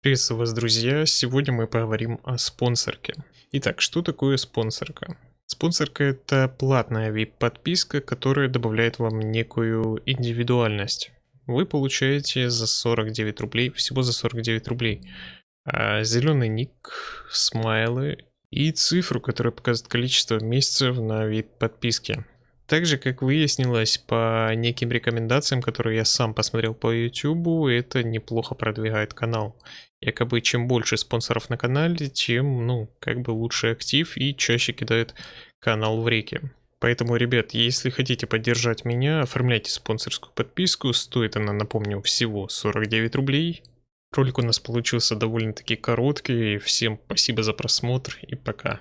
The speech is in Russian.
Приветствую вас, друзья! Сегодня мы поговорим о спонсорке. Итак, что такое спонсорка? Спонсорка это платная VIP-подписка, которая добавляет вам некую индивидуальность. Вы получаете за 49 рублей, всего за 49 рублей, а, зеленый ник, смайлы и цифру, которая показывает количество месяцев на вид подписки. Также, как выяснилось по неким рекомендациям, которые я сам посмотрел по YouTube, это неплохо продвигает канал. Якобы чем больше спонсоров на канале, тем, ну, как бы лучше актив и чаще кидает канал в реки. Поэтому, ребят, если хотите поддержать меня, оформляйте спонсорскую подписку. Стоит она, напомню, всего 49 рублей. Ролик у нас получился довольно-таки короткий. Всем спасибо за просмотр и пока.